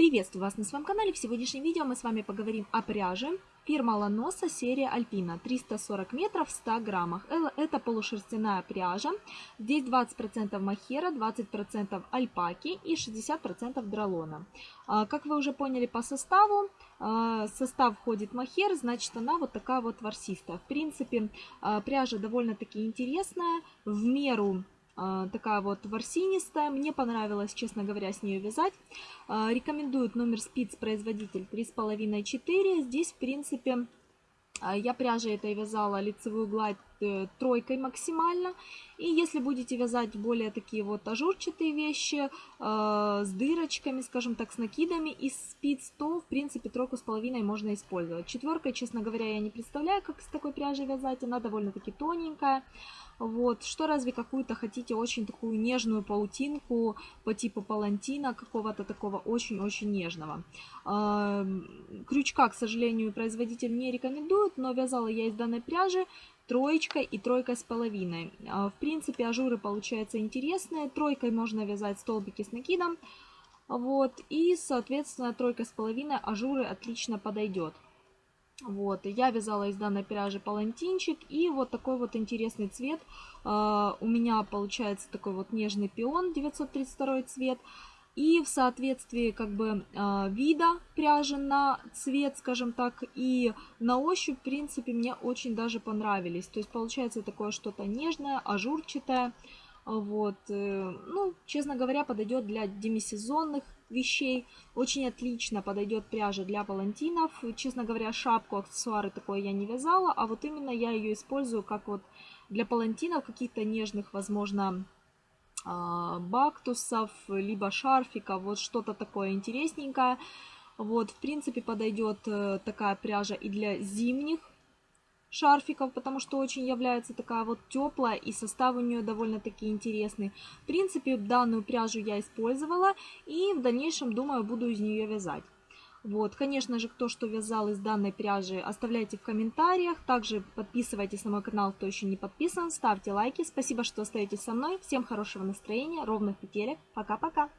Приветствую вас на своем канале. В сегодняшнем видео мы с вами поговорим о пряже. Фирма Ланоса, серия Альпина, 340 метров в 100 граммах. Э, это полушерстяная пряжа. Здесь 20% махера, 20% альпаки и 60% дролона. А, как вы уже поняли по составу, а, состав входит махер, значит она вот такая вот ворсистая. В принципе, а, пряжа довольно-таки интересная, в меру такая вот ворсинистая. Мне понравилось, честно говоря, с нее вязать. А, рекомендуют номер спиц производитель 3,5-4. Здесь, в принципе, а, я пряжей этой вязала лицевую гладь э, тройкой максимально. И если будете вязать более такие вот ажурчатые вещи, э, с дырочками, скажем так, с накидами из спиц, то в принципе тройку с половиной можно использовать. Четверкой, честно говоря, я не представляю, как с такой пряжей вязать. Она довольно-таки тоненькая. Вот, что разве какую-то хотите очень такую нежную паутинку по типу палантина, какого-то такого очень-очень нежного. Крючка, к сожалению, производитель не рекомендует, но вязала я из данной пряжи троечкой и тройкой с половиной. А, в принципе, ажуры получаются интересные. Тройкой можно вязать столбики с накидом. Вот, и, соответственно, тройка с половиной ажуры отлично подойдет. Вот, я вязала из данной пряжи палантинчик и вот такой вот интересный цвет. Uh, у меня получается такой вот нежный пион, 932 цвет. И в соответствии как бы uh, вида пряжи на цвет, скажем так, и на ощупь, в принципе, мне очень даже понравились. То есть получается такое что-то нежное, ажурчатое. Вот, э, ну, честно говоря, подойдет для демисезонных вещей. Очень отлично подойдет пряжа для палантинов. Честно говоря, шапку, аксессуары такое я не вязала, а вот именно я ее использую как вот для палантинов, каких-то нежных, возможно, а, бактусов, либо шарфиков, вот что-то такое интересненькое. Вот, в принципе, подойдет э, такая пряжа и для зимних шарфиков, потому что очень является такая вот теплая и состав у нее довольно-таки интересный. В принципе, данную пряжу я использовала и в дальнейшем, думаю, буду из нее вязать. Вот, конечно же, кто что вязал из данной пряжи, оставляйте в комментариях. Также подписывайтесь на мой канал, кто еще не подписан, ставьте лайки. Спасибо, что остаетесь со мной. Всем хорошего настроения, ровных петелек. Пока-пока.